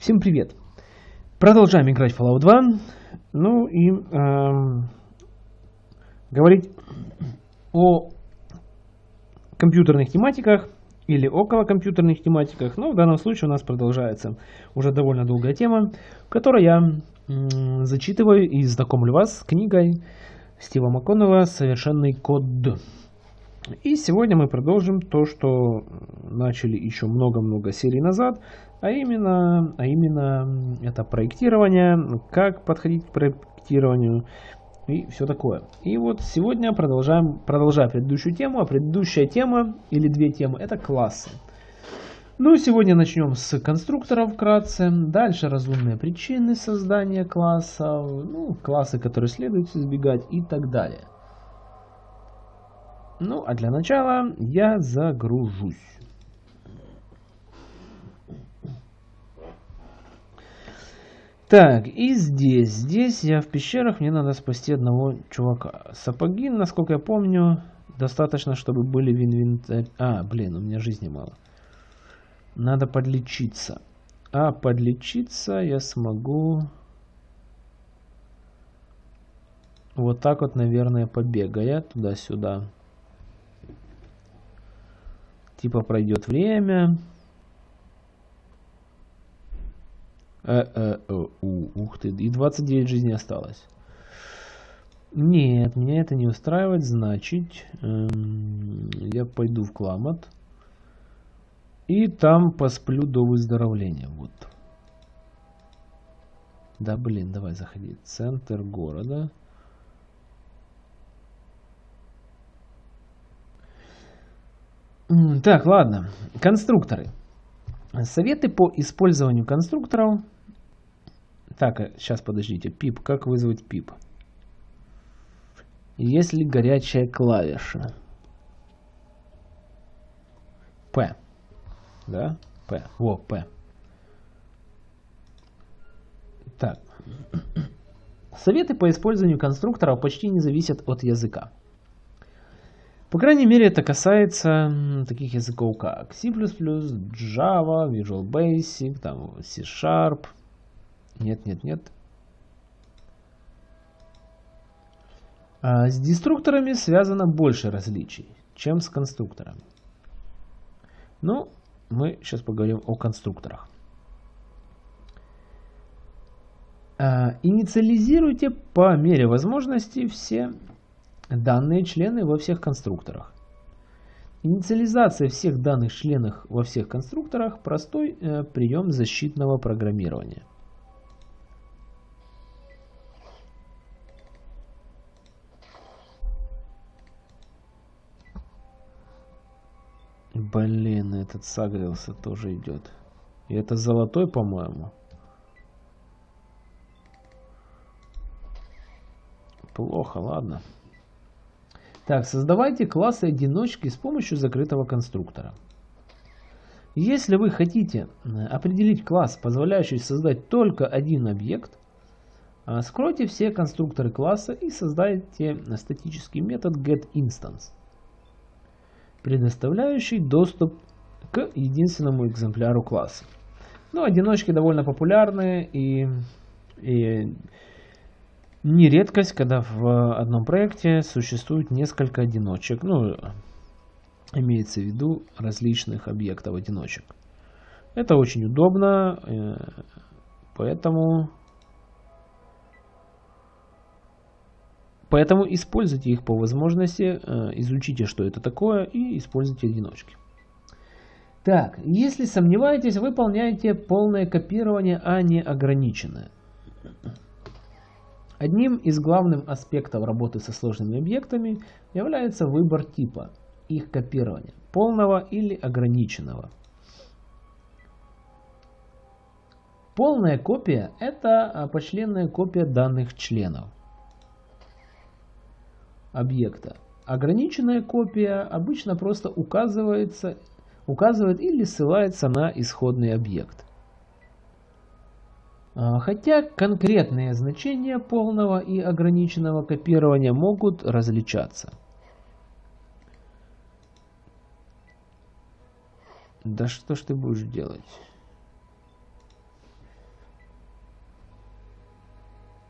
Всем привет! Продолжаем играть в Fallout 2. Ну и эм, говорить о компьютерных тематиках или около компьютерных тематиках. Но в данном случае у нас продолжается уже довольно долгая тема, в я м, зачитываю и знакомлю вас с книгой Стива МакКоннелла «Совершенный код». И сегодня мы продолжим то, что начали еще много-много серий назад, а именно, а именно это проектирование, как подходить к проектированию и все такое. И вот сегодня продолжаем, продолжая предыдущую тему, а предыдущая тема или две темы это классы. Ну, сегодня начнем с конструкторов вкратце, дальше разумные причины создания классов, ну, классы, которые следует избегать и так далее. Ну, а для начала я загружусь. Так, и здесь, здесь я в пещерах, мне надо спасти одного чувака. Сапоги, насколько я помню, достаточно, чтобы были в инвентаре. А, блин, у меня жизни мало. Надо подлечиться. А подлечиться я смогу... Вот так вот, наверное, побегая туда-сюда. Типа пройдет время. Э -э -э -у, ух ты, и 29 жизней осталось. Нет, меня это не устраивает, значит, эм, я пойду в Кламот. И там посплю до выздоровления. Вот. Да, блин, давай заходи. Центр города. Так, ладно. Конструкторы. Советы по использованию конструкторов. Так, сейчас подождите. Пип, как вызвать пип? Есть ли горячая клавиша? П. Да? П. Во, П. Так. Советы по использованию конструкторов почти не зависят от языка. По крайней мере, это касается таких языков, как C++, Java, Visual Basic, там C-Sharp. Нет, нет, нет. А с деструкторами связано больше различий, чем с конструкторами. Ну, мы сейчас поговорим о конструкторах. А, инициализируйте по мере возможности все данные члены во всех конструкторах. Инициализация всех данных членов во всех конструкторах – простой э, прием защитного программирования. Блин, этот сагрился тоже идет. И это золотой, по-моему. Плохо, ладно. Так, создавайте классы одиночки с помощью закрытого конструктора. Если вы хотите э, определить класс, позволяющий создать только один объект, э, скройте все конструкторы класса и создайте статический метод getInstance, предоставляющий доступ к единственному экземпляру класса. Ну, одиночки довольно популярны и, и не редкость, когда в одном проекте существует несколько одиночек, ну, имеется в виду различных объектов одиночек. Это очень удобно, э, поэтому, поэтому используйте их по возможности, э, изучите, что это такое, и используйте одиночки. Так, если сомневаетесь, выполняйте полное копирование, а не ограниченное. Одним из главных аспектов работы со сложными объектами является выбор типа, их копирования, полного или ограниченного. Полная копия – это а, почленная копия данных членов объекта. Ограниченная копия обычно просто указывается, указывает или ссылается на исходный объект. А, хотя конкретные значения полного и ограниченного копирования могут различаться. Да что ж ты будешь делать?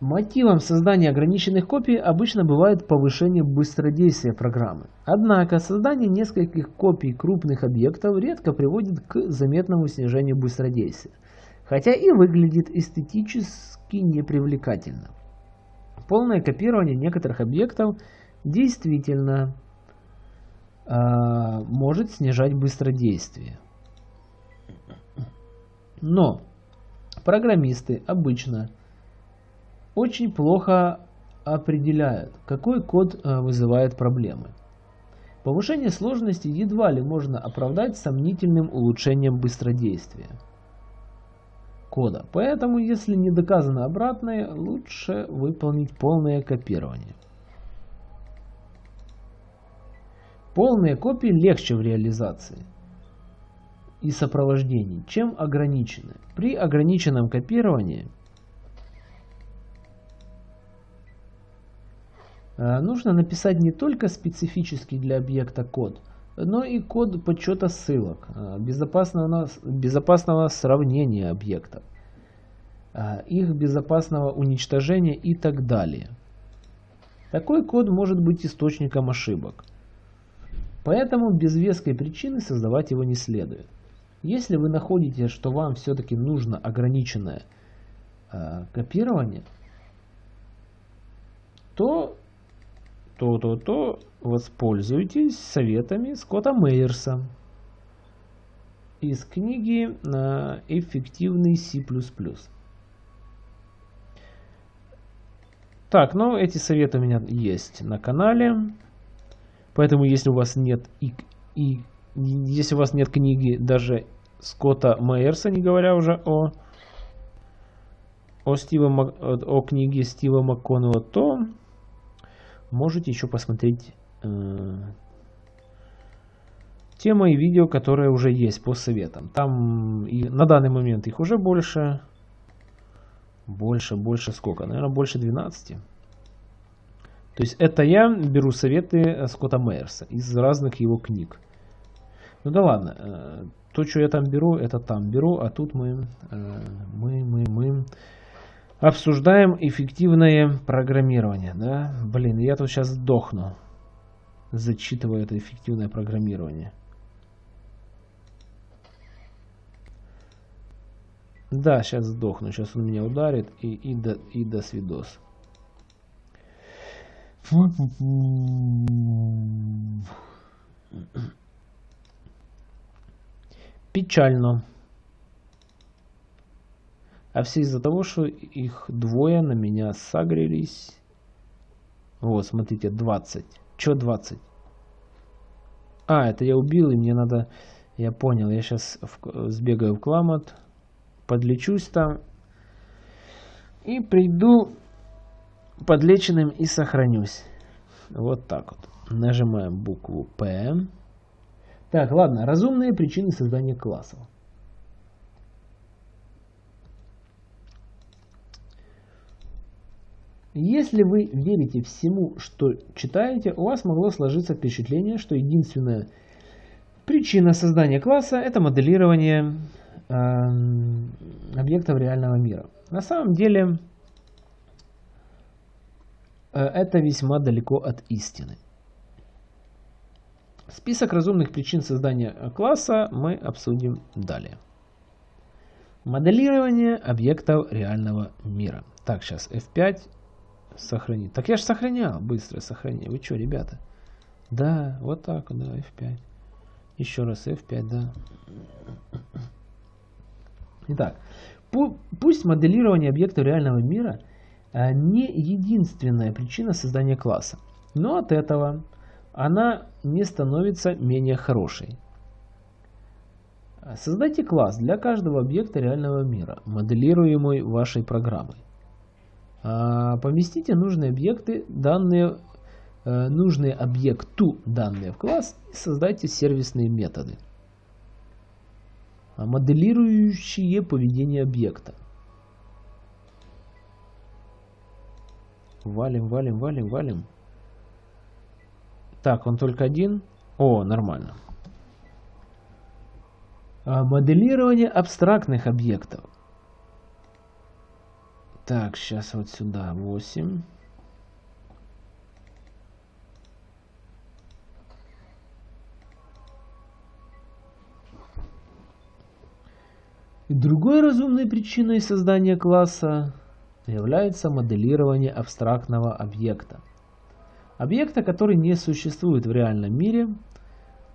Мотивом создания ограниченных копий обычно бывает повышение быстродействия программы. Однако создание нескольких копий крупных объектов редко приводит к заметному снижению быстродействия, хотя и выглядит эстетически непривлекательно. Полное копирование некоторых объектов действительно э, может снижать быстродействие. Но программисты обычно очень плохо определяют, какой код э, вызывает проблемы. Повышение сложности едва ли можно оправдать сомнительным улучшением быстродействия кода. Поэтому, если не доказано обратное, лучше выполнить полное копирование. Полные копии легче в реализации и сопровождении, чем ограниченные. При ограниченном копировании – Э, нужно написать не только специфический для объекта код, но и код подсчета ссылок, э, безопасного, безопасного сравнения объектов, э, их безопасного уничтожения и так далее. Такой код может быть источником ошибок. Поэтому без веской причины создавать его не следует. Если вы находите, что вам все-таки нужно ограниченное копирование, то то-то-то, воспользуйтесь советами Скотта Мейерса из книги «Эффективный C++». Так, ну эти советы у меня есть на канале, поэтому если у вас нет и, и если у вас нет книги даже Скотта Мейерса, не говоря уже о о, Стива, о книге Стива МакКоннелла, то можете еще посмотреть э, те мои видео, которые уже есть по советам. Там и на данный момент их уже больше. Больше, больше сколько? Наверное, больше 12. То есть это я беру советы Скотта Мейерса из разных его книг. Ну да ладно, э, то, что я там беру, это там беру, а тут мы, э, мы, мы, мы Обсуждаем эффективное программирование. Да? Блин, я тут сейчас сдохну, зачитывая это эффективное программирование. Да, сейчас сдохну. Сейчас он меня ударит и, и, до, и до свидос. Печально. А все из-за того, что их двое на меня сагрились. Вот, смотрите, 20. Че 20? А, это я убил, и мне надо... Я понял, я сейчас в... сбегаю в Кламот, подлечусь там. И приду подлеченным и сохранюсь. Вот так вот. Нажимаем букву П. Так, ладно, разумные причины создания классов. Если вы верите всему, что читаете, у вас могло сложиться впечатление, что единственная причина создания класса – это моделирование э, объектов реального мира. На самом деле, э, это весьма далеко от истины. Список разумных причин создания класса мы обсудим далее. Моделирование объектов реального мира. Так, сейчас F5 Сохранить. Так я же сохранял. Быстрое сохранение. Вы что, ребята? Да, вот так, да, F5. Еще раз F5, да. Итак, пусть моделирование объекта реального мира а, не единственная причина создания класса, но от этого она не становится менее хорошей. Создайте класс для каждого объекта реального мира, моделируемый вашей программой. А, поместите нужные объекты, данные, э, нужные объекту данные в класс и создайте сервисные методы, а, моделирующие поведение объекта. Валим, валим, валим, валим. Так, он только один. О, нормально. А, моделирование абстрактных объектов. Так, сейчас вот сюда 8. Другой разумной причиной создания класса является моделирование абстрактного объекта. Объекта, который не существует в реальном мире,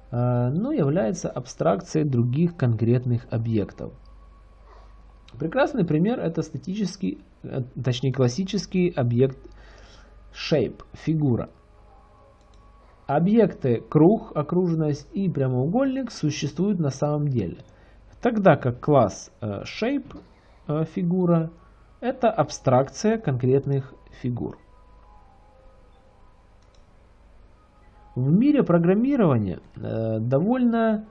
а, но является абстракцией других конкретных объектов. Прекрасный пример это статический, э, точнее классический объект shape, фигура. Объекты круг, окружность и прямоугольник существуют на самом деле – Тогда как класс э, shape э, фигура это абстракция конкретных фигур. В мире программирования довольно,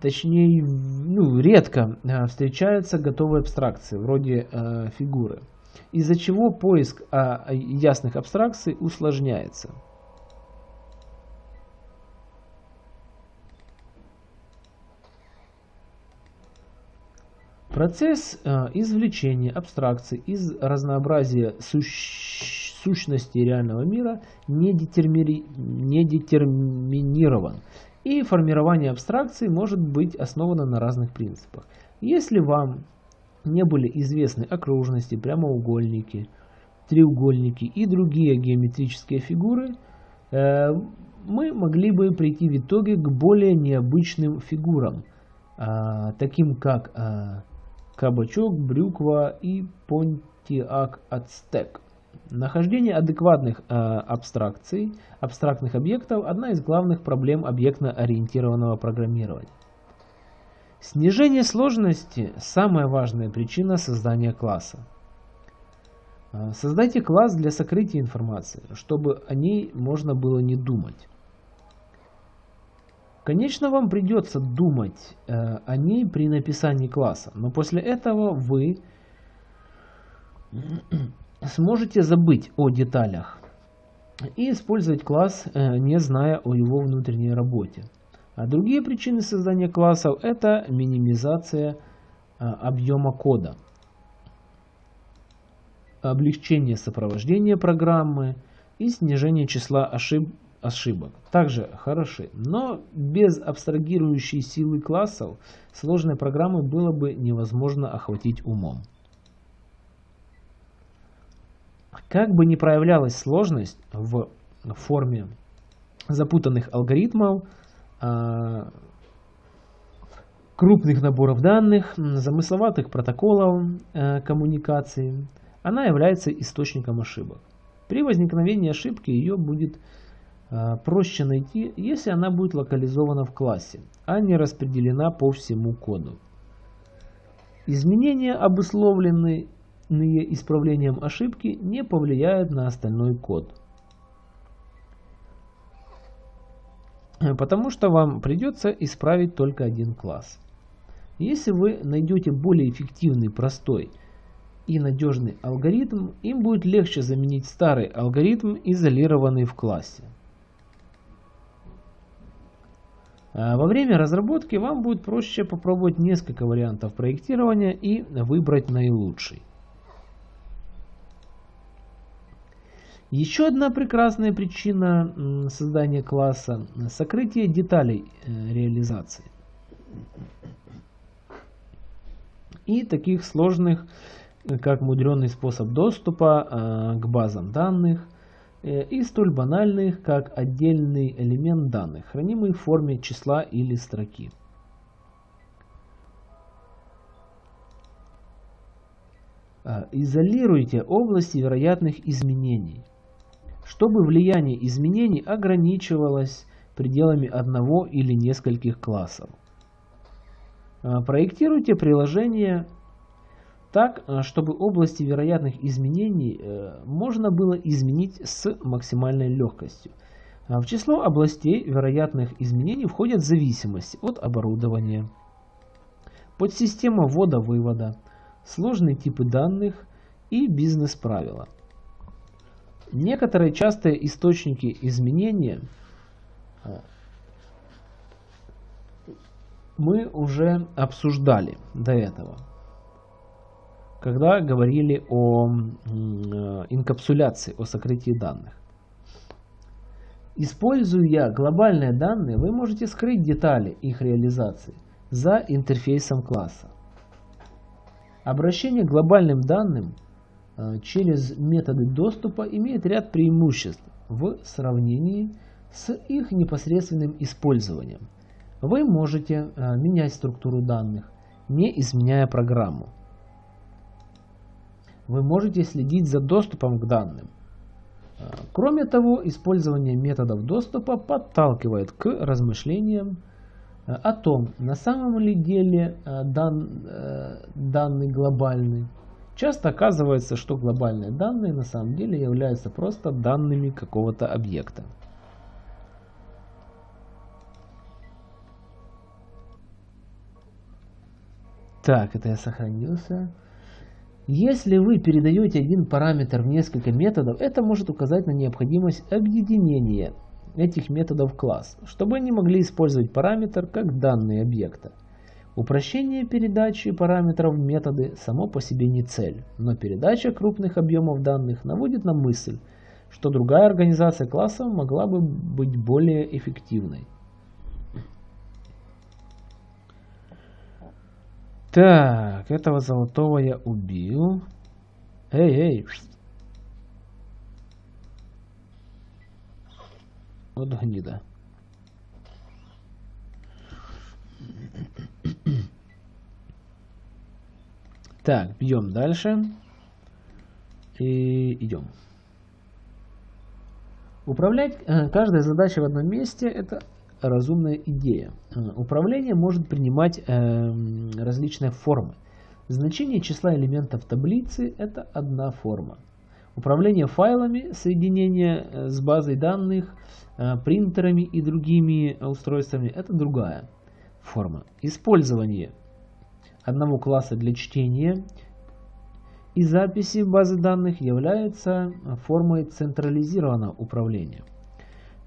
точнее, ну, редко встречаются готовые абстракции, вроде фигуры, из-за чего поиск ясных абстракций усложняется. Процесс э, извлечения абстракций из разнообразия сущ сущностей реального мира не, детермини не детерминирован, и формирование абстракций может быть основано на разных принципах. Если вам не были известны окружности, прямоугольники, треугольники и другие геометрические фигуры, э, мы могли бы прийти в итоге к более необычным фигурам, э, таким как кабачок, брюква и понтиак ацтек. Нахождение адекватных э, абстракций, абстрактных объектов – одна из главных проблем объектно-ориентированного программирования. Снижение сложности – самая важная причина создания класса. Э, создайте класс для сокрытия информации, чтобы о ней можно было не думать. Конечно, вам придется думать э, о ней при написании класса, но после этого вы сможете забыть о деталях и использовать класс, э, не зная о его внутренней работе. А другие причины создания классов это минимизация э, объема кода, облегчение сопровождения программы и снижение числа ошибок ошибок также хороши, но без абстрагирующей силы классов сложные программы было бы невозможно охватить умом. Как бы ни проявлялась сложность в форме запутанных алгоритмов, а, крупных наборов данных, замысловатых протоколов э, коммуникации, она является источником ошибок. При возникновении ошибки ее будет Э, проще найти, если она будет локализована в классе, а не распределена по всему коду. Изменения, обусловленные исправлением ошибки, не повлияют на остальной код. Потому что вам придется исправить только один класс. Если вы найдете более эффективный, простой и надежный алгоритм, им будет легче заменить старый алгоритм, изолированный в классе. А во время разработки вам будет проще попробовать несколько вариантов проектирования и выбрать наилучший. Еще одна прекрасная причина создания класса – сокрытие деталей э, реализации. И таких сложных, как мудренный способ доступа э, к базам данных, Э, и столь банальных, как отдельный элемент данных, хранимый в форме числа или строки. А, изолируйте области вероятных изменений, чтобы влияние изменений ограничивалось пределами одного или нескольких классов. А, проектируйте приложение так, э, чтобы области вероятных изменений э, можно было изменить с максимальной легкостью. А в число областей вероятных изменений входят зависимости от оборудования, подсистема ввода-вывода, сложные типы данных и бизнес-правила. Некоторые частые источники изменения э, мы уже обсуждали до этого. когда говорили о э, инкапсуляции, о сокрытии данных. Используя глобальные данные, вы можете скрыть детали их реализации за интерфейсом класса. Обращение к глобальным данным через методы доступа имеет ряд преимуществ в сравнении с их непосредственным использованием. Вы можете э, менять структуру данных, не изменяя программу. Вы можете следить за доступом к данным. Э, кроме того, использование методов доступа подталкивает к размышлениям Э, о том, на самом ли деле э, дан, э, данный глобальный. Часто оказывается, что глобальные данные на самом деле являются просто данными какого-то объекта. Так, это я сохранился. Если вы передаете один параметр в несколько методов, это может указать на необходимость объединения этих методов в класс, чтобы они могли использовать параметр как данные объекта. Упрощение передачи параметров методы само по себе не цель, но передача крупных объемов данных наводит на мысль, что другая организация классов могла бы быть более эффективной. Так, этого золотого я убил. Эй, эй, Вот гнида. Так, бьем дальше. И идем. Управлять э, каждой задачей в одном месте – это разумная идея. Э, управление может принимать э, различные формы. Значение числа элементов таблицы – это одна форма. Управление файлами, соединение э, с базой данных, принтерами и другими устройствами – это другая форма. Использование одного класса для чтения и записи базы данных является формой централизированного управления.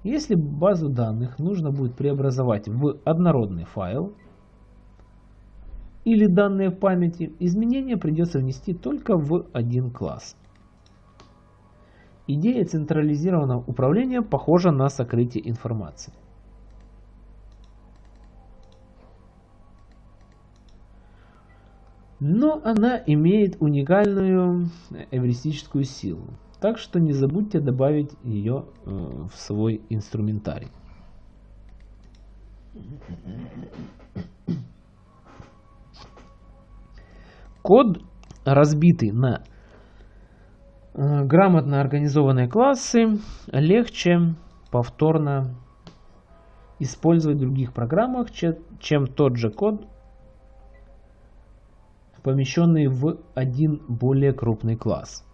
Если базу данных нужно будет преобразовать в однородный файл или данные в памяти, изменения придется внести только в один класс. Идея централизированного управления похожа на сокрытие информации. Но она имеет уникальную эвристическую силу, так что не забудьте добавить ее э, в свой инструментарий. Код, разбитый на Э, грамотно организованные классы легче повторно использовать в других программах, чем тот же код, помещенный в один более крупный класс.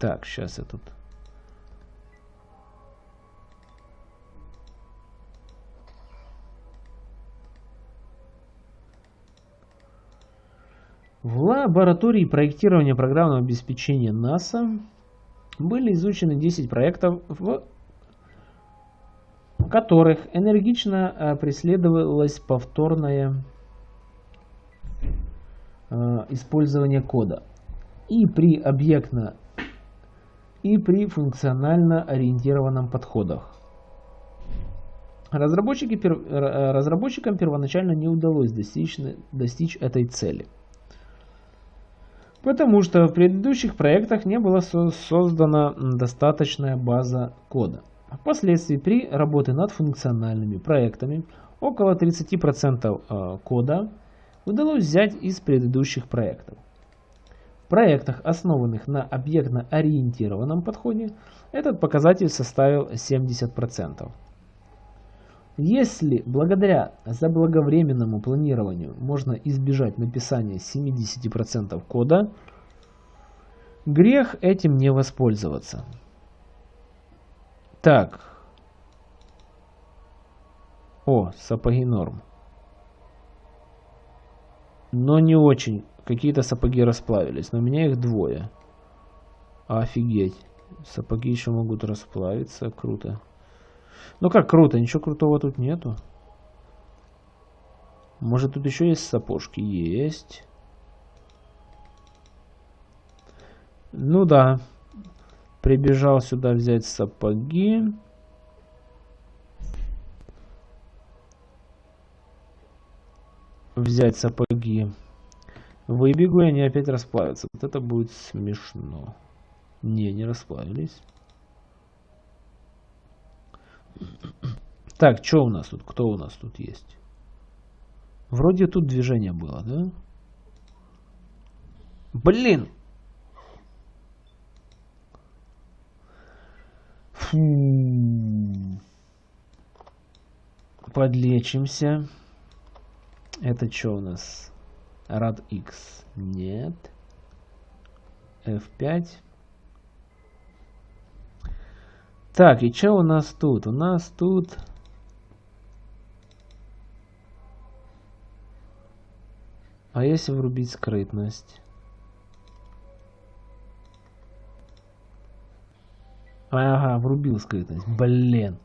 Так, сейчас я тут В лаборатории проектирования программного обеспечения НАСА были изучены 10 проектов, в которых энергично э, преследовалось повторное э, использование кода и при объектно и при функционально ориентированном подходах. Разработчики, э, разработчикам первоначально не удалось достичь, достичь этой цели – Потому что в предыдущих проектах не была создана достаточная база кода. Впоследствии при работе над функциональными проектами около 30% э, кода удалось взять из предыдущих проектов. В проектах, основанных на объектно-ориентированном подходе, этот показатель составил 70%. Если благодаря заблаговременному планированию можно избежать написания 70% кода, грех этим не воспользоваться. Так. О, сапоги норм. Но не очень. Какие-то сапоги расплавились, но у меня их двое. Офигеть. Сапоги еще могут расплавиться. Круто. Ну как круто, ничего крутого тут нету. Может тут еще есть сапожки? Есть. Ну да. Прибежал сюда взять сапоги. Взять сапоги. Выбегу, и они опять расплавятся. Вот это будет смешно. Не, не расплавились. Так, что у нас тут? Кто у нас тут есть? Вроде тут движение было, да? Блин! Фу. Подлечимся. Это что у нас? Rad X. Нет. F5. Так, и что у нас тут? У нас тут... А если врубить скрытность? Ага, врубил скрытность. Блин.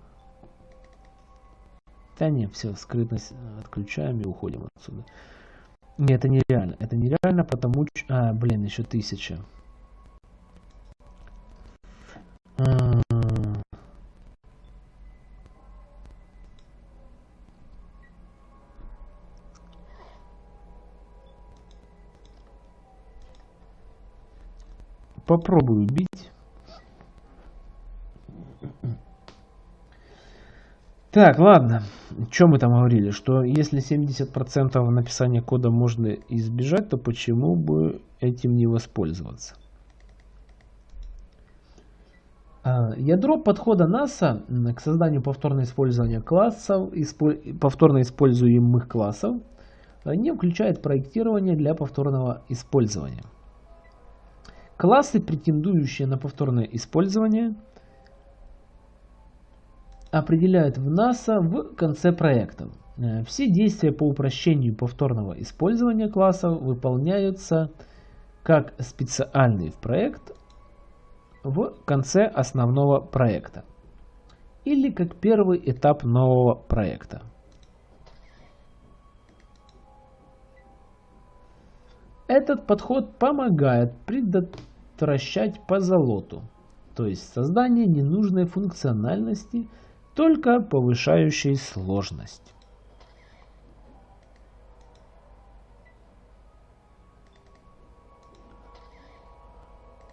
Да не, все, скрытность отключаем и уходим отсюда. Не, это нереально. Это нереально, потому что... А, блин, еще тысяча. А... Попробую убить. Так, ладно. Что мы там говорили? Что если 70% написания кода можно избежать, то почему бы этим не воспользоваться? А, ядро подхода NASA к созданию повторно использования классов, повторно используемых классов не включает проектирование для повторного использования. Классы, претендующие на повторное использование, определяют в NASA в конце проекта. Э, все действия по упрощению повторного использования классов выполняются как специальный проект в конце основного проекта или как первый этап нового проекта. Этот подход помогает предотвращать позолоту, то есть создание ненужной функциональности, только повышающей сложность.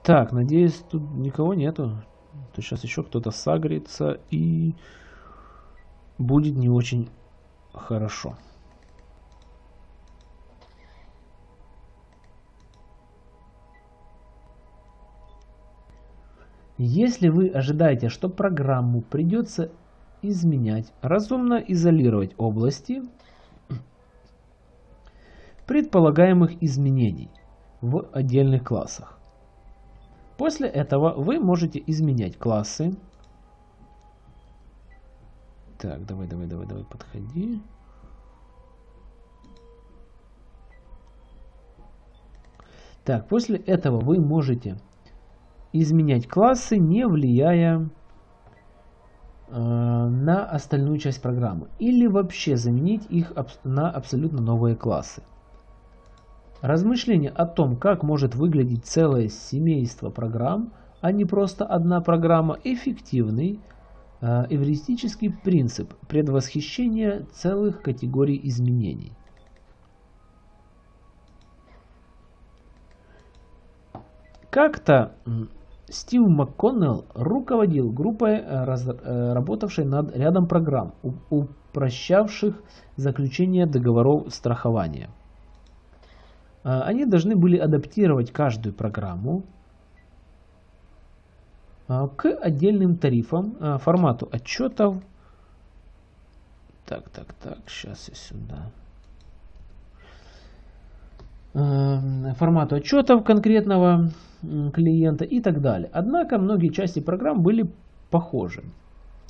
Так, надеюсь, тут никого нету. То сейчас еще кто-то сагрится и будет не очень хорошо. Если вы ожидаете, что программу придется изменять, разумно изолировать области предполагаемых изменений в отдельных классах. После этого вы можете изменять классы. Так, давай, давай, давай, давай, подходи. Так, после этого вы можете изменять классы, не влияя на остальную часть программы. Или вообще заменить их на абсолютно новые классы. Размышления о том, как может выглядеть целое семейство программ, а не просто одна программа, эффективный э, эвристический принцип предвосхищения целых категорий изменений. Как-то Стив МакКоннелл руководил группой, э, э, работавшей над рядом программ, упрощавших заключение договоров страхования. Э, они должны были адаптировать каждую программу к отдельным тарифам, формату отчетов. Так, так, так, сейчас я сюда. Формату отчетов конкретного клиента и так далее. Однако многие части программ были похожи.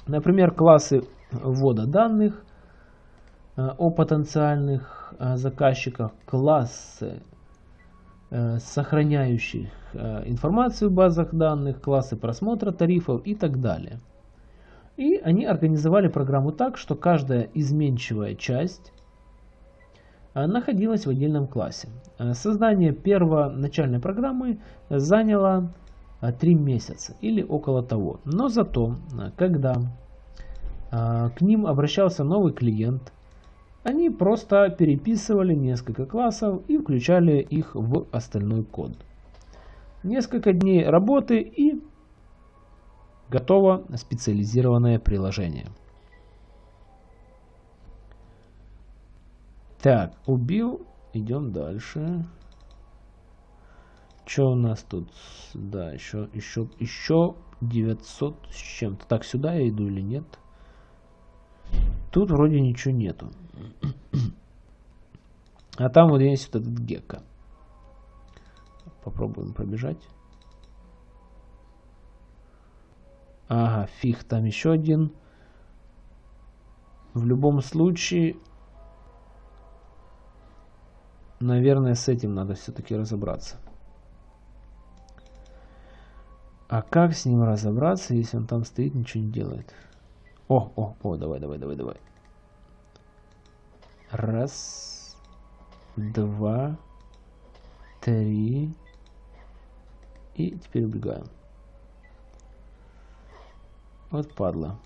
Например, классы ввода данных э, о потенциальных э, заказчиках, классы э, сохраняющих информацию в базах данных, классы просмотра тарифов и так далее. И они организовали программу так, что каждая изменчивая часть находилась в отдельном классе. Создание первоначальной программы заняло 3 месяца или около того. Но зато, когда к ним обращался новый клиент, они просто переписывали несколько классов и включали их в остальной код. Несколько дней работы и готово специализированное приложение. Так, убил. Идем дальше. Что у нас тут? Да, еще, еще, еще 900 с чем-то. Так, сюда я иду или нет? Тут вроде ничего нету. А там вот есть вот этот гекко. Попробуем пробежать. Ага, фиг, там еще один. В любом случае, наверное, с этим надо все-таки разобраться. А как с ним разобраться, если он там стоит, ничего не делает? О, о, о, давай, давай, давай, давай. Раз, два, три. И теперь убегаем. Вот падла.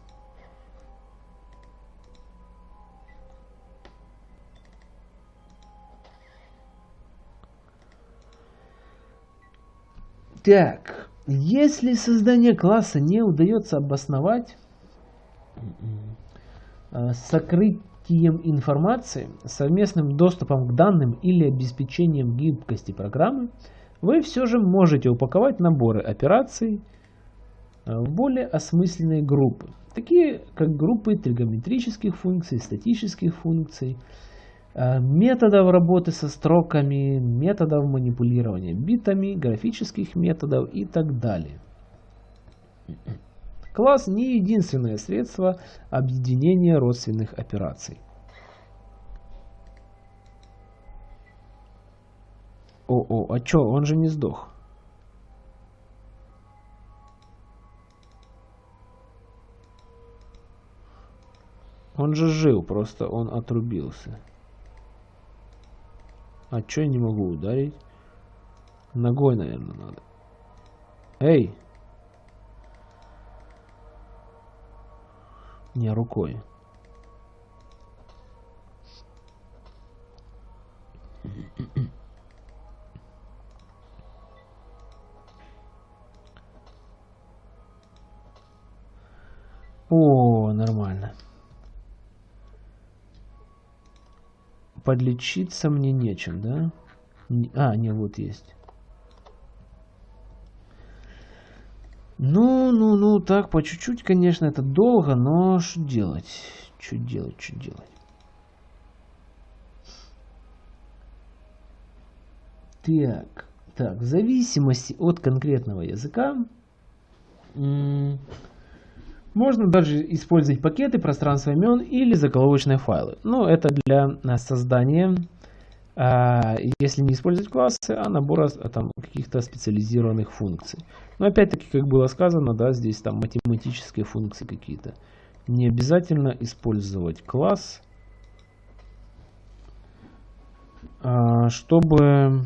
Так, если создание класса не удается обосновать э, сокрытием информации, совместным доступом к данным или обеспечением гибкости программы, вы все же можете упаковать наборы операций э, в более осмысленные группы, такие как группы тригонометрических функций, статических функций, методов работы со строками, методов манипулирования битами, графических методов и так далее. Класс не единственное средство объединения родственных операций. О-о, а чё, он же не сдох. Он же жил, просто он отрубился. А чё я не могу ударить? Ногой, наверное, надо. Эй! Не, рукой. О, нормально. Подлечиться мне нечем, да? А, не, вот есть. Ну, ну, ну, так, по чуть-чуть, конечно, это долго, но что делать? Что делать, что делать? Так, так, в зависимости от конкретного языка можно даже использовать пакеты, пространство имен или заголовочные файлы. Но это для э, создания, а, если не использовать классы, а набора а, там каких-то специализированных функций. Но опять-таки, как было сказано, да, здесь там математические функции какие-то. Не обязательно использовать класс, чтобы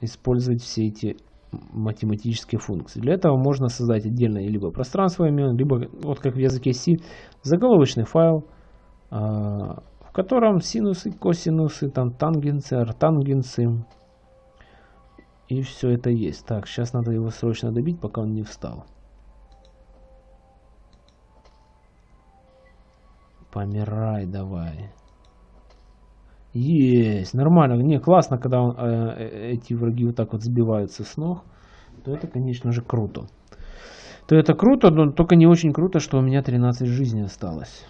использовать все эти математические функции. Для этого можно создать отдельное либо пространство имен, либо, вот как в языке C, заголовочный файл, а, в котором синусы, косинусы, там тангенсы, артангенсы. И все это есть. Так, сейчас надо его срочно добить, пока он не встал. Помирай давай. Есть, нормально. Не, классно, когда он, э, э, эти враги вот так вот сбиваются с ног. То это, конечно же, круто. То это круто, но только не очень круто, что у меня 13 жизней осталось.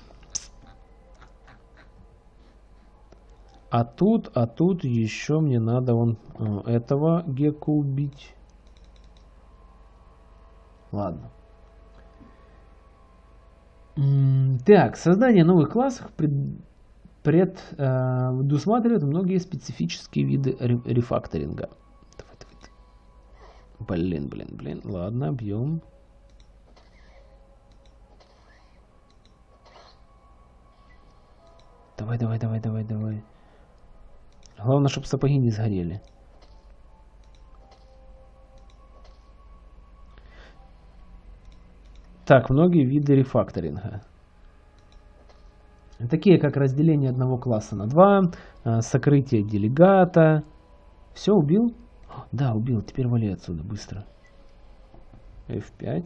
А тут, а тут еще мне надо вон э, этого гека убить. Ладно. Так, создание новых классов предусматривает э, многие специфические виды рефакторинга. Блин, блин, блин. Ладно, бьем. Давай, давай, давай, давай, давай. Главное, чтобы сапоги не сгорели. Так, многие виды рефакторинга. Такие как разделение одного класса на два, а, сокрытие делегата. Все, убил? Да, убил. Теперь вали отсюда быстро. F5.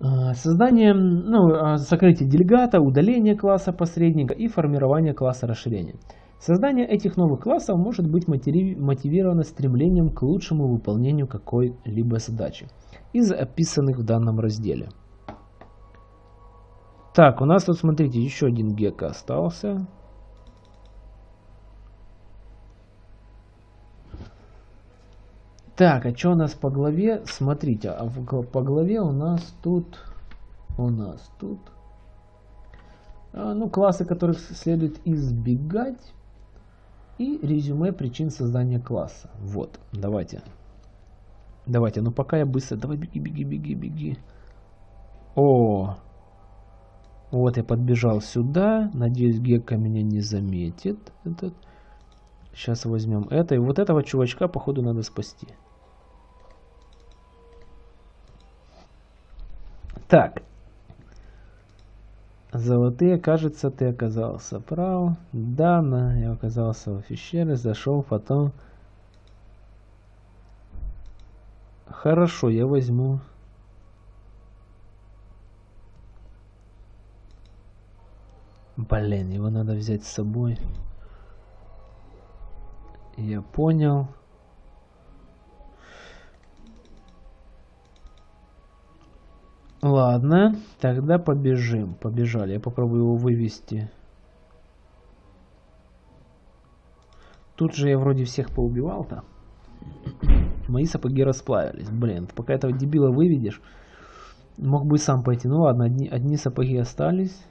А, создание, ну, а, сокрытие делегата, удаление класса посредника и формирование класса расширения. Создание этих новых классов может быть мотивировано стремлением к лучшему выполнению какой-либо задачи из описанных в данном разделе. Так, у нас тут, смотрите, еще один гек остался. Так, а что у нас по главе? Смотрите, а по главе у нас тут... У нас тут... А, ну, классы, которых следует избегать. И резюме причин создания класса. Вот, давайте. Давайте, ну пока я быстро... Давай, беги, беги, беги, беги. О! Вот я подбежал сюда. Надеюсь, Гекка меня не заметит. Этот. Сейчас возьмем это. И вот этого чувачка, походу, надо спасти. Так. Золотые, кажется, ты оказался прав. Да, на, я оказался в пещере, зашел, потом... Хорошо, я возьму. Блин, его надо взять с собой. Я понял. Ладно, тогда побежим. Побежали. Я попробую его вывести. Тут же я вроде всех поубивал-то. Мои сапоги расплавились. Блин, пока этого дебила выведешь, мог бы сам пойти. Ну ладно, одни, одни сапоги остались.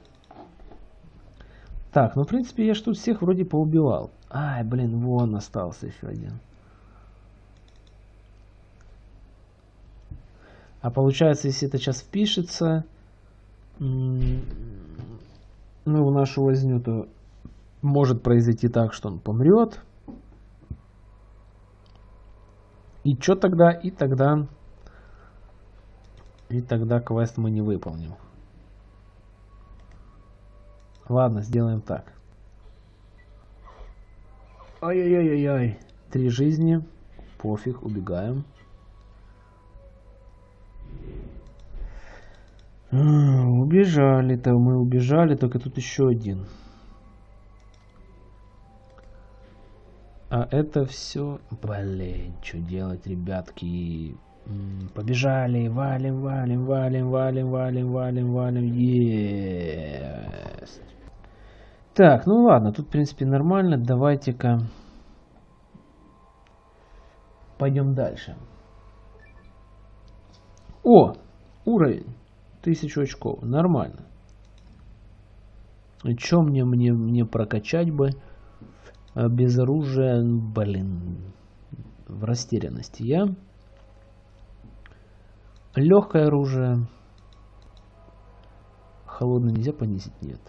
Так, ну в принципе я ж тут всех вроде поубивал. Ай, блин, вон остался еще один. А получается, если это сейчас впишется, ну, в нашу возню, то может произойти так, что он помрет. И что тогда? И тогда... И тогда квест мы не выполним. Ладно, сделаем так. Ай-яй-яй-яй. Три жизни. Пофиг, убегаем. Убежали-то, мы убежали, только тут еще один. А это все... Блин, что делать, ребятки? Побежали, валим, валим, валим, валим, валим, валим, валим. Есть. Так, ну ладно, тут в принципе нормально. Давайте-ка пойдем дальше. О, уровень. Тысячу очков. Нормально. Что мне, мне, мне прокачать бы? А без оружия, блин, в растерянности я. Легкое оружие. Холодное нельзя понизить? Нет.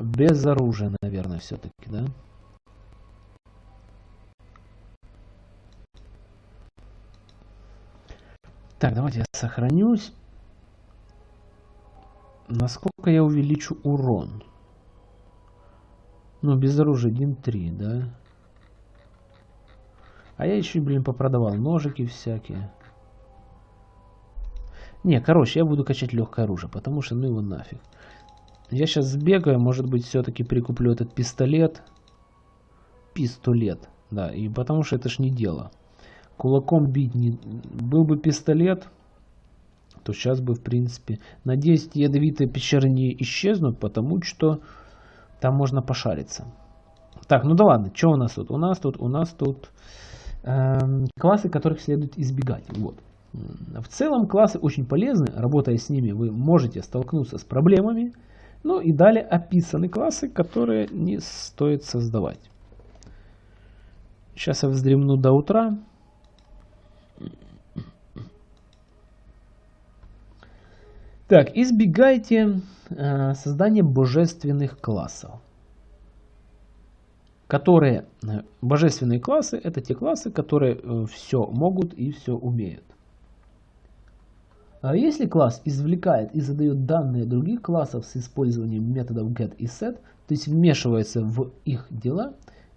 Без оружия, наверное, все-таки, да? Так, давайте я сохранюсь. Насколько я увеличу урон? Ну, без оружия 1.3, да? А я еще, блин, попродавал ножики всякие. Не, короче, я буду качать легкое оружие, потому что ну его нафиг. Я сейчас сбегаю, может быть, все-таки прикуплю этот пистолет. Пистолет, да, и потому что это ж не дело кулаком бить не... Был бы пистолет, то сейчас бы, в принципе... Надеюсь, ядовитые пещеры не исчезнут, потому что там можно пошариться. Так, ну да ладно, что у нас тут? У нас тут, у нас тут эм, классы, которых следует избегать. Вот. В целом классы очень полезны, работая с ними вы можете столкнуться с проблемами, ну и далее описаны классы, которые не стоит создавать. Сейчас я вздремну до утра. Так, избегайте э, создания божественных классов. Которые, э, божественные классы, это те классы, которые э, все могут и все умеют. А если класс извлекает и задает данные других классов с использованием методов get и set, то есть вмешивается в их дела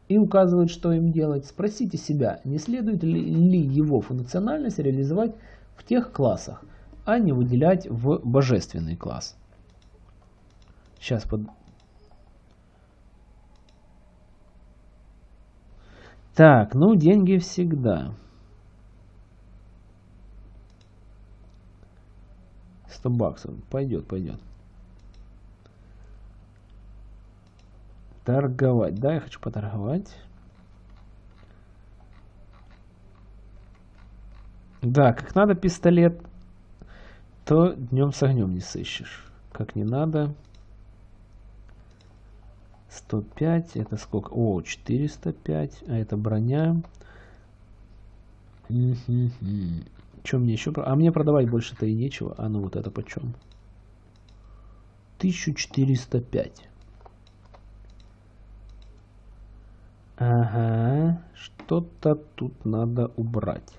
и указывает, что им делать, спросите себя, не следует ли, ли его функциональность реализовать в тех классах, а не выделять в божественный класс. Сейчас под... Так, ну деньги всегда. 100 баксов. Пойдет, пойдет. Торговать. Да, я хочу поторговать. Да, как надо пистолет то днем с огнем не сыщешь. Как не надо. 105, это сколько? О, 405, а это броня. Чем мне еще? А мне продавать больше-то и нечего. А ну вот это почем? 1405. Ага, что-то тут надо убрать.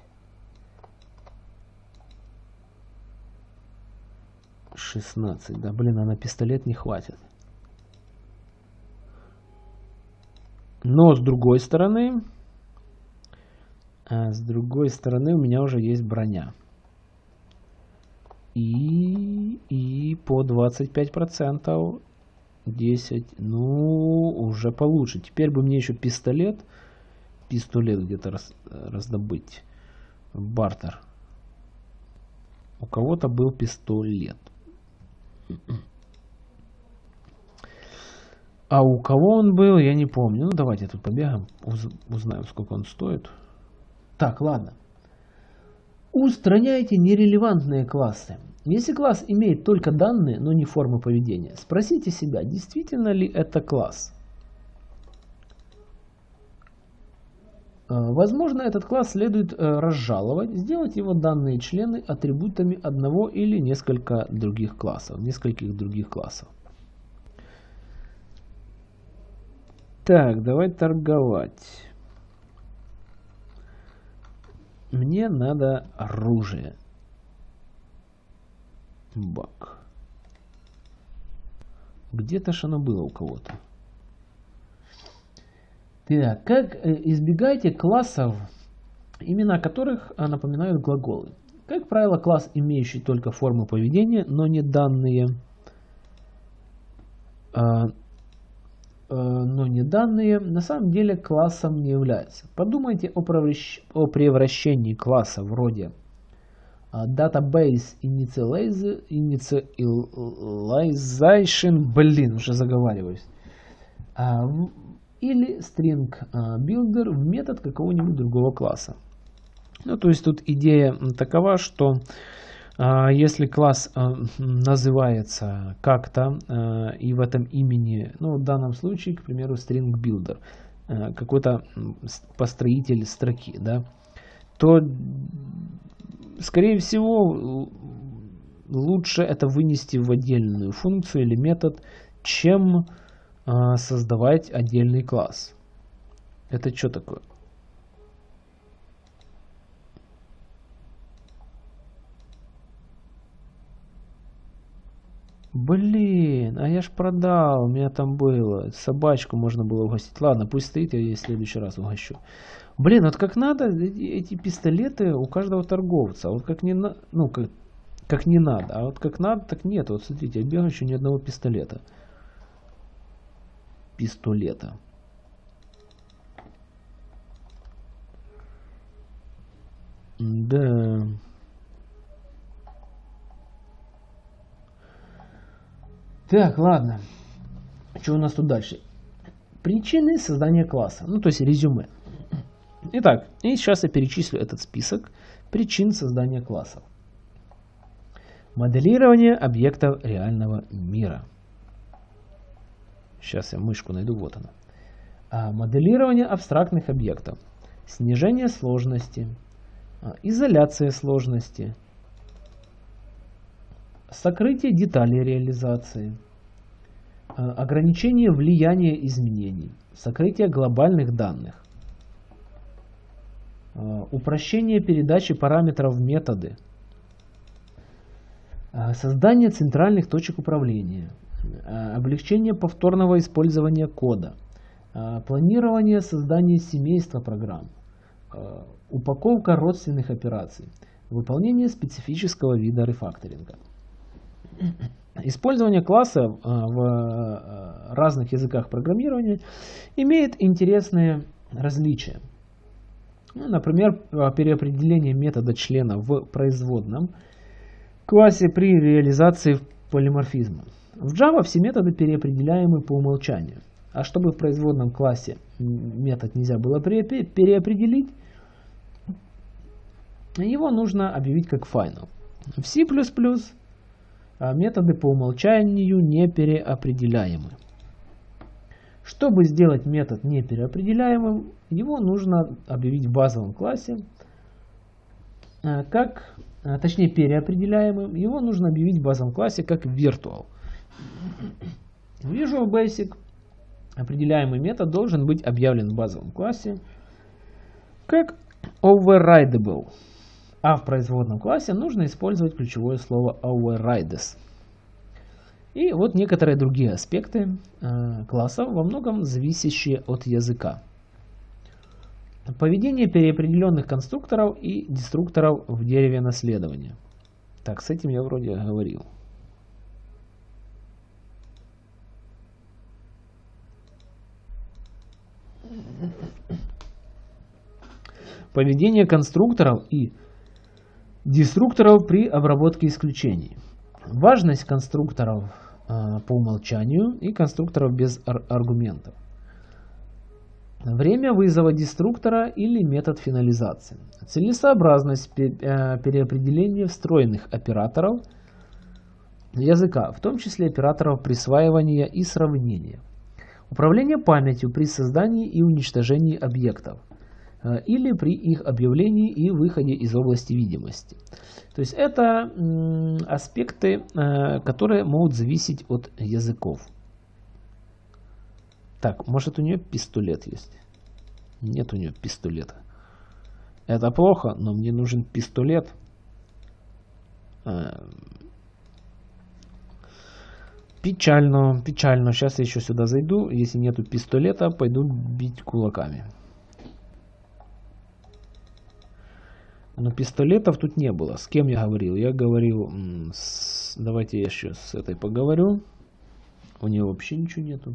16, да, блин, а на пистолет не хватит. Но с другой стороны, а с другой стороны у меня уже есть броня. И, и по 25%, 10, ну, уже получше. Теперь бы мне еще пистолет, пистолет где-то раз, раздобыть, бартер. У кого-то был пистолет. А у кого он был, я не помню. Ну, давайте тут побегаем, уз узнаем, сколько он стоит. Так, ладно. Устраняйте нерелевантные классы. Если класс имеет только данные, но не формы поведения, спросите себя, действительно ли это класс. Возможно, этот класс следует э, разжаловать, сделать его данные члены атрибутами одного или несколько других классов, нескольких других классов. Так, давай торговать. Мне надо оружие. Бак. Где-то ж оно было у кого-то. Так, как э, избегайте классов, имена которых э, напоминают глаголы? Как правило, класс, имеющий только формы поведения, но не данные, а, э, но не данные, на самом деле классом не является. Подумайте о, о превращении класса вроде database initialization, блин, уже заговариваюсь, а, или string а, builder в метод какого-нибудь другого класса. Ну, то есть тут идея такова, что а, если класс а, называется как-то и в этом имени, ну в данном случае, к примеру, string builder, какой-то построитель строки, да, то скорее всего лучше это вынести в отдельную функцию или метод, чем создавать отдельный класс. Это что такое? Блин, а я ж продал, у меня там было. Собачку можно было угостить. Ладно, пусть стоит, я ей в следующий раз угощу. Блин, вот как надо, эти, эти пистолеты у каждого торговца. Вот как не, на, ну, как, как не надо. А вот как надо, так нет. Вот смотрите, я бегаю еще ни одного пистолета пистолета. Да. Так, ладно. Что у нас тут дальше? Причины создания класса. Ну, то есть резюме. Итак, и сейчас я перечислю этот список причин создания классов. Моделирование объектов реального мира. Сейчас я мышку найду, вот она. А, моделирование абстрактных объектов. Снижение сложности. А, изоляция сложности. Сокрытие деталей реализации. Ограничение влияния изменений. Сокрытие глобальных данных. Упрощение передачи параметров в методы. Создание центральных точек управления. Облегчение повторного использования кода. Планирование создания семейства программ. Упаковка родственных операций. Выполнение специфического вида рефакторинга. Использование класса э, в э, разных языках программирования имеет интересные различия. Ну, например, переопределение метода члена в производном классе при реализации полиморфизма. В Java все методы переопределяемы по умолчанию. А чтобы в производном классе метод нельзя было переопределить, его нужно объявить как final. В C++ а методы по умолчанию не переопределяемы. Чтобы сделать метод непереопределяемым, его нужно объявить в базовом классе, а, как, а, точнее переопределяемым, его нужно объявить в базовом классе как virtual. В Visual Basic определяемый метод должен быть объявлен в базовом классе как overridable а в производном классе нужно использовать ключевое слово overrides. И вот некоторые другие аспекты э, класса, во многом зависящие от языка. Поведение переопределенных конструкторов и деструкторов в дереве наследования. Так, с этим я вроде говорил. Поведение конструкторов и Деструкторов при обработке исключений. Важность конструкторов э, по умолчанию и конструкторов без ар аргументов. Время вызова деструктора или метод финализации. Целесообразность э, переопределения встроенных операторов языка, в том числе операторов присваивания и сравнения. Управление памятью при создании и уничтожении объектов. Э, или при их объявлении и выходе из области видимости. То есть это аспекты, э, которые могут зависеть от языков. Так, может у нее пистолет есть? Нет у нее пистолета. Это плохо, но мне нужен пистолет. Печально, печально. Сейчас я еще сюда зайду. Если нету пистолета, пойду бить кулаками. Но пистолетов тут не было. С кем я говорил? Я говорил, с... давайте я еще с этой поговорю. У нее вообще ничего нету.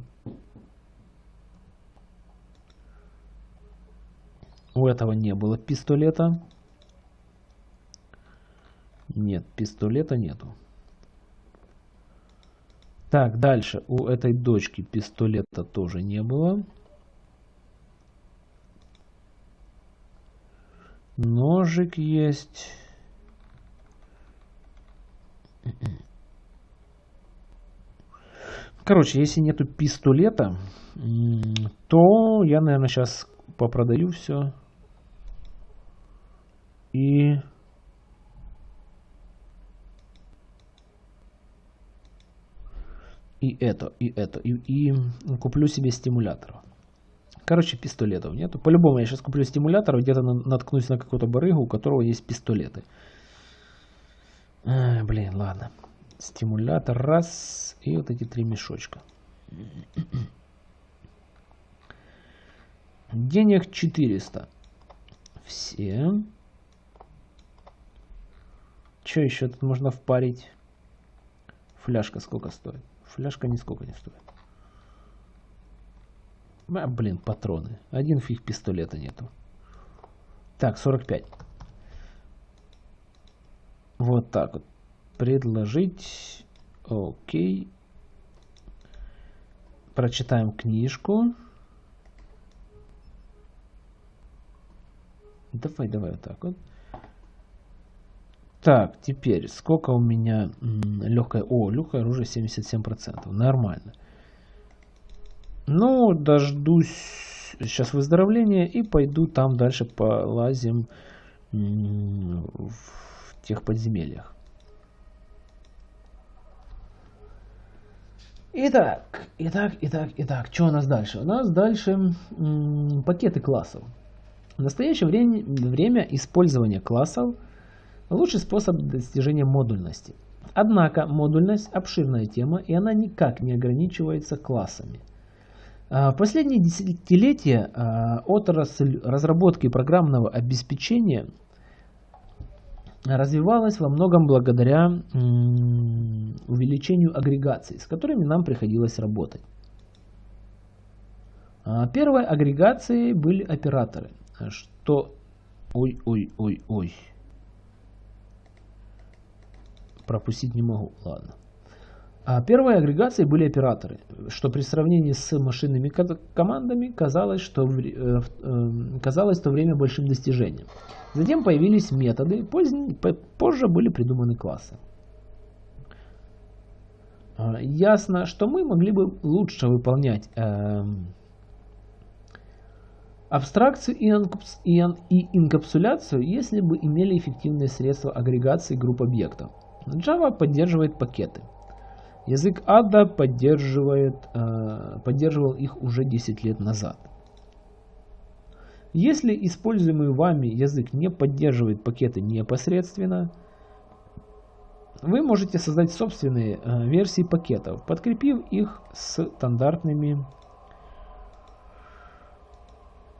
У этого не было пистолета. Нет, пистолета нету. Так, дальше. У этой дочки пистолета тоже не было. Ножик есть. Короче, если нету пистолета, то я, наверное, сейчас попродаю все. И... И это, и это, и, и куплю себе стимулятор. Короче, пистолетов нету. По-любому я сейчас куплю стимулятор, где-то наткнусь на какого-то барыгу, у которого есть пистолеты. А, блин, ладно. Стимулятор раз. И вот эти три мешочка. Денег 400. Все. Что еще тут можно впарить? Фляжка сколько стоит? Фляжка нисколько не стоит. А, блин, патроны. Один фиг пистолета нету. Так, 45. Вот так вот. Предложить. Окей. Прочитаем книжку. Давай, давай вот так вот. Так, теперь, сколько у меня легкое... О, легкое оружие 77%. Нормально. Ну, дождусь сейчас выздоровления и пойду там дальше полазим в тех подземельях. Итак, итак, итак, итак, что у нас дальше? У нас дальше пакеты классов. В настоящее время, время использования классов лучший способ достижения модульности. Однако модульность обширная тема и она никак не ограничивается классами. А, в последние десятилетия а, отрасль разработки программного обеспечения развивалась во многом благодаря увеличению агрегаций, с которыми нам приходилось работать. А, первой агрегацией были операторы, что... Ой-ой-ой-ой. Пропустить не могу, ладно. А первой агрегацией были операторы, что при сравнении с машинными командами казалось, что в, э, э, казалось в то время большим достижением. Затем появились методы, позднее, позже были придуманы классы. А, ясно, что мы могли бы лучше выполнять э, абстракцию и, и, и инкапсуляцию, если бы имели эффективные средства агрегации групп объектов. Java поддерживает пакеты. Язык Ada поддерживает, э, поддерживал их уже 10 лет назад. Если используемый вами язык не поддерживает пакеты непосредственно, вы можете создать собственные э, версии пакетов, подкрепив их стандартными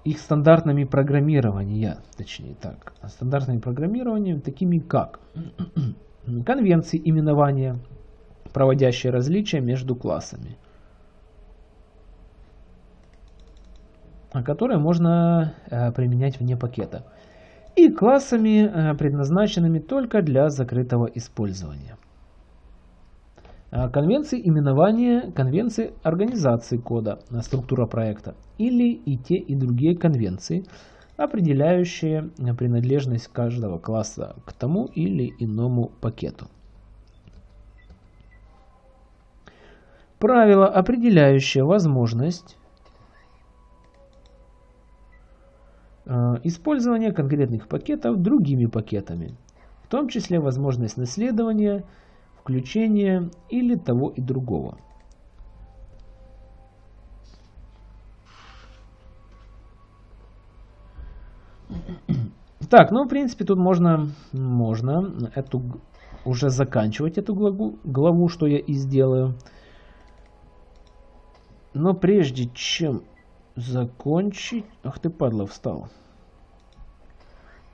их стандартными программирования, точнее так, стандартными программированиями, такими как конвенции именования, проводящие различия между классами, которые можно э, применять вне пакета, и классами, э, предназначенными только для закрытого использования. Э, конвенции именования, конвенции организации кода, структура проекта или и те и другие конвенции, определяющие принадлежность каждого класса к тому или иному пакету. Правило, определяющее возможность э, использования конкретных пакетов другими пакетами, в том числе возможность наследования, включения или того и другого. Так, ну в принципе тут можно, можно эту уже заканчивать эту главу, главу, что я и сделаю. Но прежде чем закончить... Ах ты, падла, встал.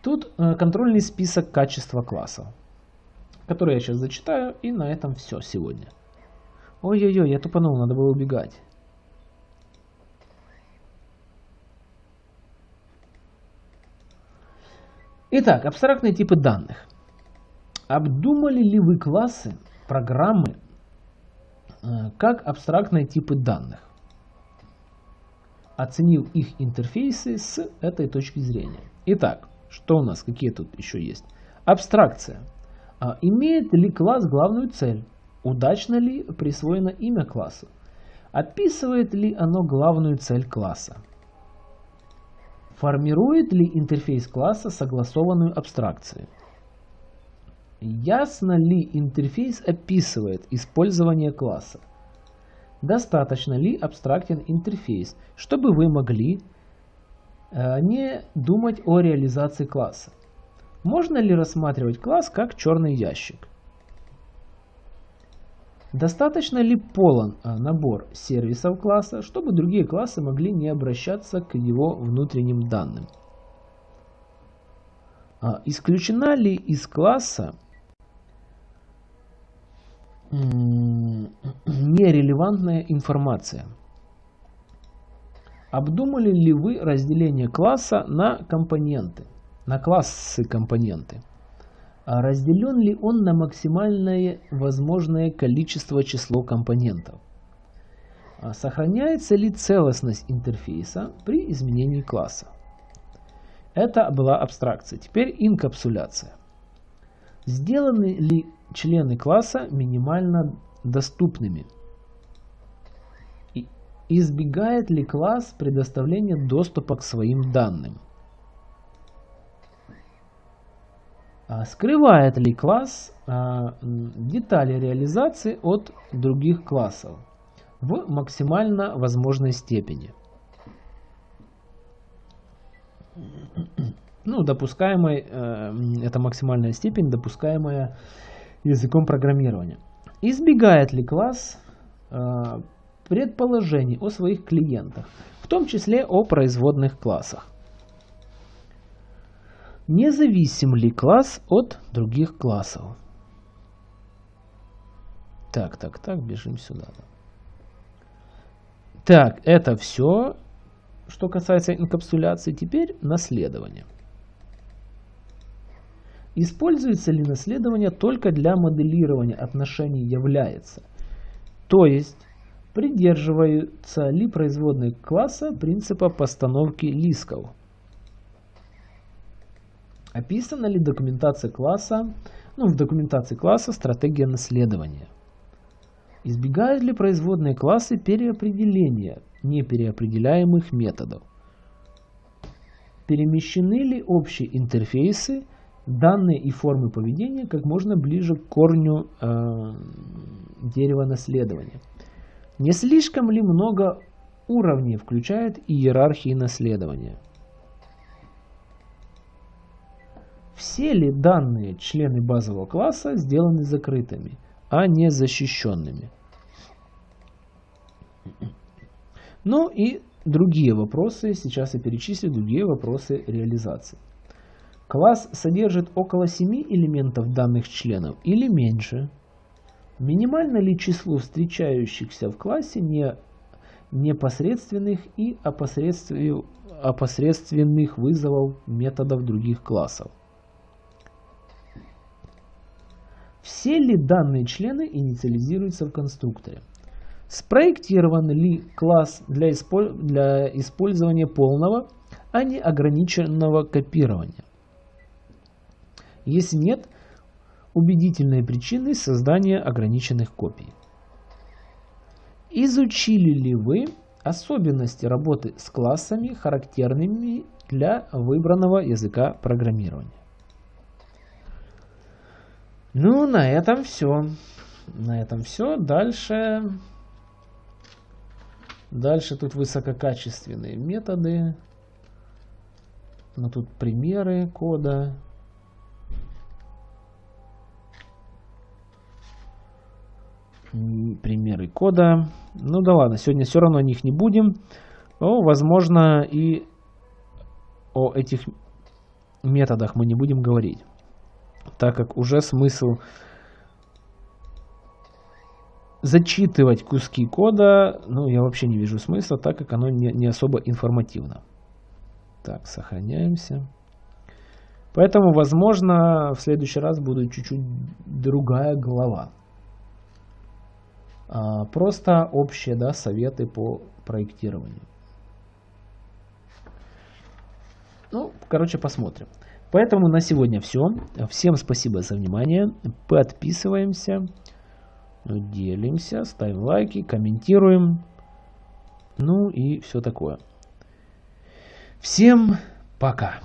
Тут э, контрольный список качества класса, который я сейчас зачитаю, и на этом все сегодня. Ой-ой-ой, я тупанул, надо было убегать. Итак, абстрактные типы данных. Обдумали ли вы классы, программы, э, как абстрактные типы данных? оценил их интерфейсы с этой точки зрения. Итак, что у нас, какие тут еще есть? Абстракция. А, имеет ли класс главную цель? Удачно ли присвоено имя классу? Описывает ли оно главную цель класса? Формирует ли интерфейс класса согласованную абстракцию? Ясно ли интерфейс описывает использование класса? достаточно ли абстрактен интерфейс, чтобы вы могли э, не думать о реализации класса. Можно ли рассматривать класс как черный ящик? Достаточно ли полон э, набор сервисов класса, чтобы другие классы могли не обращаться к его внутренним данным? А, исключена ли из класса нерелевантная информация. Обдумали ли вы разделение класса на компоненты, на классы компоненты? А разделен ли он на максимальное возможное количество число компонентов? А сохраняется ли целостность интерфейса при изменении класса? Это была абстракция. Теперь инкапсуляция. Сделаны ли члены класса минимально доступными? избегает ли класс предоставления доступа к своим данным? Скрывает ли класс а, детали реализации от других классов? в максимально возможной степени. Ну, допускаемой, э, это максимальная степень, допускаемая языком программирования. Избегает ли класс э, предположений о своих клиентах, в том числе о производных классах? Независим ли класс от других классов? Так, так, так, бежим сюда. Так, это все, что касается инкапсуляции. Теперь наследование. Используется ли наследование только для моделирования отношений является? То есть, придерживаются ли производные класса принципа постановки лисков? Описана ли документация класса, ну, в документации класса стратегия наследования? Избегают ли производные классы переопределения непереопределяемых методов? Перемещены ли общие интерфейсы, данные и формы поведения как можно ближе к корню э, дерева наследования? Не слишком ли много уровней включает иерархии наследования? Все ли данные члены базового класса сделаны закрытыми, а не защищенными? Ну и другие вопросы, сейчас я перечислю другие вопросы реализации. Класс содержит около 7 элементов данных членов или меньше. Минимально ли число встречающихся в классе не непосредственных и опосредственных вызовов методов других классов? Все ли данные члены инициализируются в конструкторе? Спроектирован ли класс для, исполь... для использования полного, а не ограниченного копирования? Если нет, убедительные причины создания ограниченных копий. Изучили ли вы особенности работы с классами, характерными для выбранного языка программирования? Ну, на этом все. На этом все. Дальше... Дальше тут высококачественные методы. Но тут примеры кода. Примеры кода. Ну да ладно, сегодня все равно о них не будем. Но, возможно, и о этих методах мы не будем говорить так как уже смысл зачитывать куски кода, ну, я вообще не вижу смысла, так как оно не, не особо информативно. Так, сохраняемся. Поэтому, возможно, в следующий раз будет чуть-чуть другая глава. А, просто общие да, советы по проектированию. Ну, короче, посмотрим. Поэтому на сегодня все. Всем спасибо за внимание. Подписываемся, делимся, ставим лайки, комментируем. Ну и все такое. Всем пока.